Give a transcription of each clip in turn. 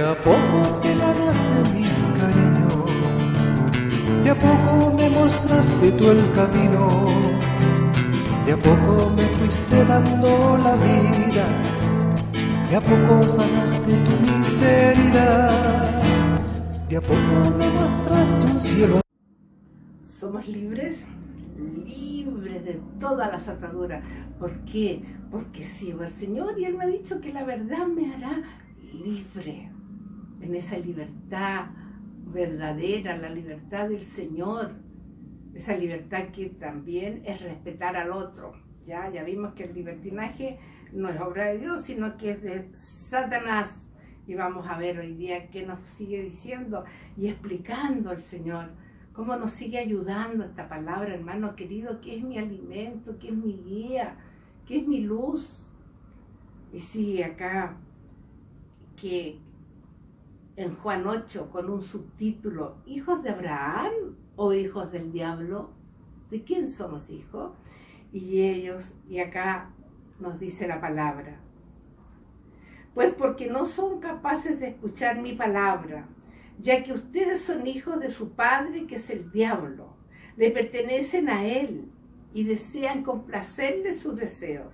a poco te ganaste mi cariño, de a poco me mostraste tú el camino, de a poco me fuiste dando la vida, de a poco sanaste tu miseria, de a poco me mostraste un cielo. Somos libres, libres de todas las ataduras. ¿Por qué? Porque sigo al Señor y Él me ha dicho que la verdad me hará libre, en esa libertad verdadera, la libertad del Señor, esa libertad que también es respetar al otro. Ya, ya vimos que el libertinaje no es obra de Dios, sino que es de Satanás. Y vamos a ver hoy día qué nos sigue diciendo y explicando el Señor. Cómo nos sigue ayudando esta palabra, hermano querido, que es mi alimento, que es mi guía, que es mi luz. Y sí, acá que en Juan 8 con un subtítulo, ¿hijos de Abraham o hijos del diablo? ¿De quién somos hijos? Y ellos, y acá nos dice la palabra, pues porque no son capaces de escuchar mi palabra, ya que ustedes son hijos de su padre que es el diablo, le pertenecen a él y desean complacerle sus deseos.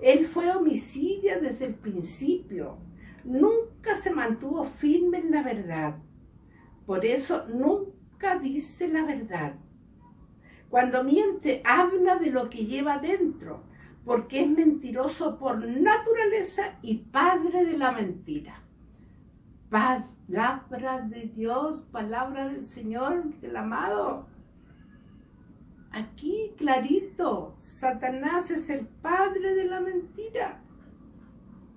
Él fue homicidio desde el principio nunca se mantuvo firme en la verdad. Por eso nunca dice la verdad. Cuando miente, habla de lo que lleva dentro, porque es mentiroso por naturaleza y padre de la mentira. Palabra de Dios, palabra del Señor, del amado. Aquí clarito, Satanás es el padre de la mentira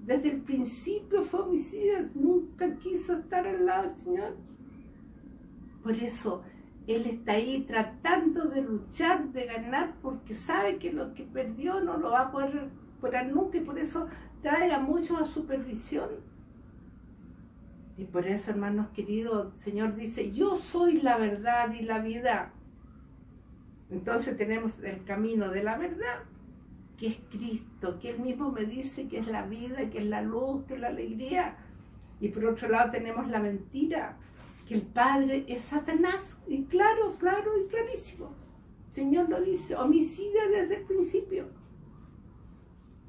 desde el principio fue homicida, nunca quiso estar al lado del Señor. Por eso Él está ahí tratando de luchar, de ganar, porque sabe que lo que perdió no lo va a poder recuperar nunca y por eso trae a muchos a su perdición. Y por eso, hermanos queridos, el Señor dice, yo soy la verdad y la vida. Entonces tenemos el camino de la verdad que es Cristo, que Él mismo me dice que es la vida, que es la luz, que es la alegría. Y por otro lado tenemos la mentira, que el Padre es Satanás. Y claro, claro y clarísimo. Señor lo dice, homicida desde el principio.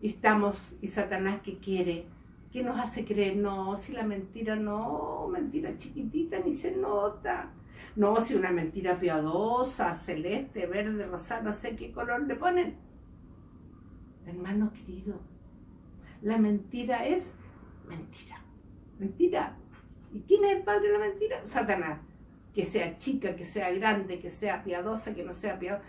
Y estamos, y Satanás que quiere, que nos hace creer, no, si la mentira no, mentira chiquitita ni se nota. No, si una mentira piadosa, celeste, verde, rosada, no sé qué color le ponen Hermano querido, la mentira es mentira. Mentira. ¿Y quién es el padre de la mentira? Satanás. Que sea chica, que sea grande, que sea piadosa, que no sea piadosa.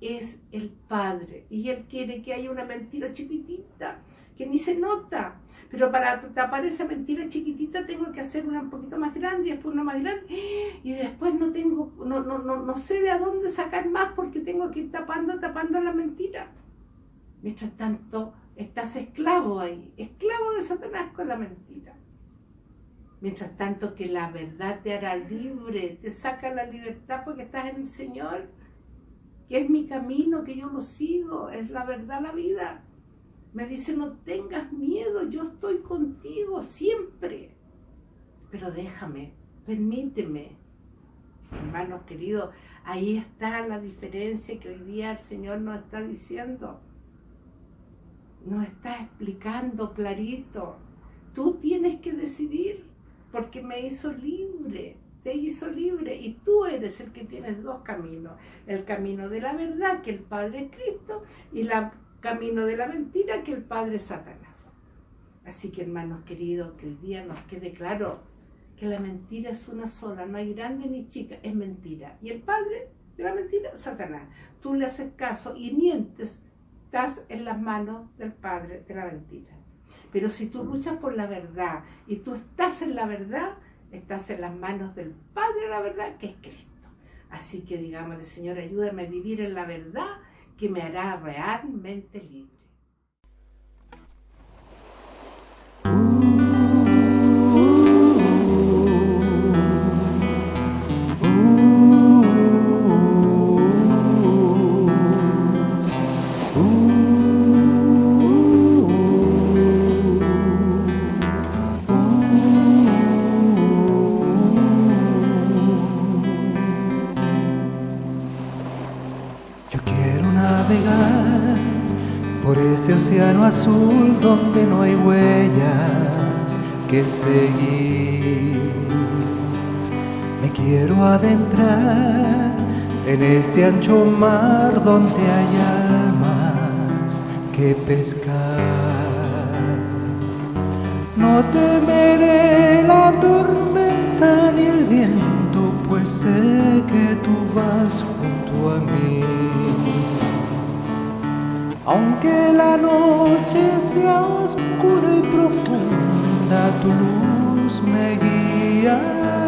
Es el padre. Y él quiere que haya una mentira chiquitita, que ni se nota. Pero para tapar esa mentira chiquitita tengo que hacer una un poquito más grande y después una más grande. Y después no tengo, no, no, no, no sé de a dónde sacar más porque tengo que ir tapando, tapando la mentira. Mientras tanto, estás esclavo ahí, esclavo de Satanás con la mentira. Mientras tanto que la verdad te hará libre, te saca la libertad porque estás en el Señor, que es mi camino, que yo lo sigo, es la verdad la vida. Me dice, no tengas miedo, yo estoy contigo siempre. Pero déjame, permíteme. Hermanos queridos, ahí está la diferencia que hoy día el Señor nos está diciendo nos está explicando clarito. Tú tienes que decidir porque me hizo libre, te hizo libre y tú eres el que tienes dos caminos. El camino de la verdad, que el Padre es Cristo, y el camino de la mentira, que el Padre es Satanás. Así que hermanos queridos, que hoy día nos quede claro que la mentira es una sola, no hay grande ni chica, es mentira. Y el Padre de la mentira, Satanás. Tú le haces caso y mientes estás en las manos del Padre de la mentira. Pero si tú luchas por la verdad y tú estás en la verdad, estás en las manos del Padre de la verdad, que es Cristo. Así que digámosle, Señor, ayúdame a vivir en la verdad que me hará realmente libre. Por ese océano azul donde no hay huellas que seguir. Me quiero adentrar en ese ancho mar donde hay almas que pescar. No temeré la tormenta ni el viento, pues sé que tú vas junto a mí. La noche sea oscura y profunda, tu luz me guiará.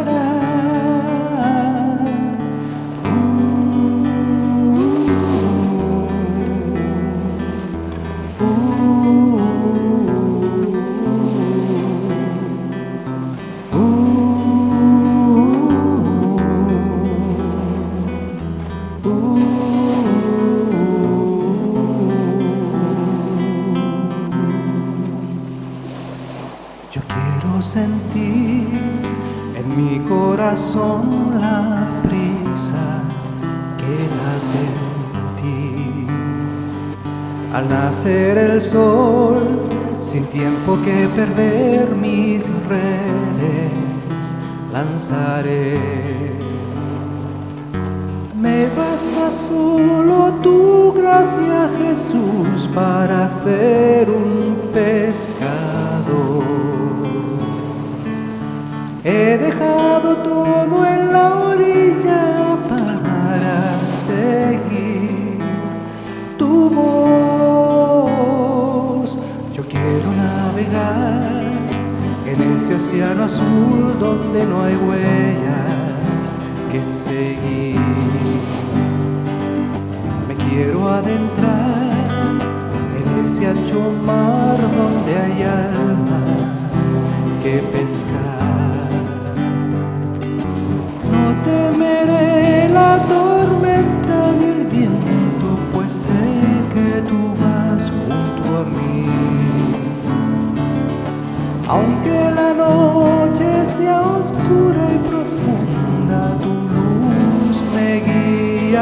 Al nacer el sol, sin tiempo que perder mis redes, lanzaré. Me basta solo tu gracia, Jesús, para ser en ese océano azul donde no hay huellas que seguir. Me quiero adentrar en ese ancho mar donde hay almas que pescar.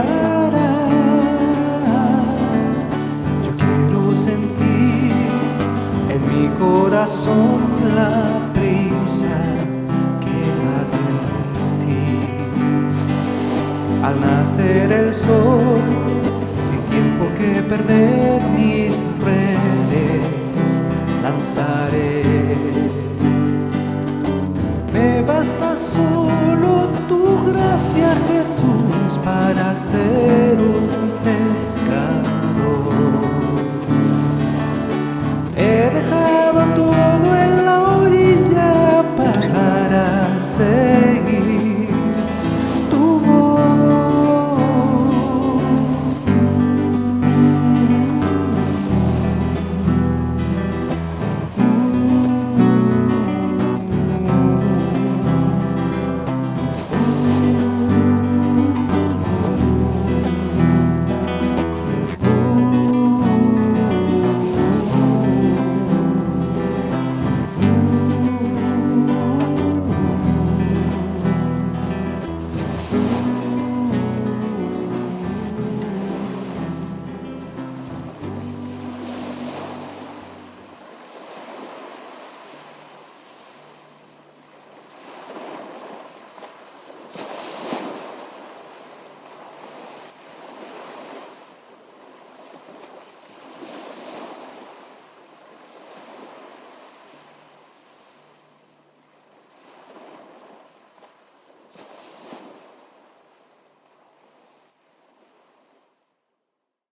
sky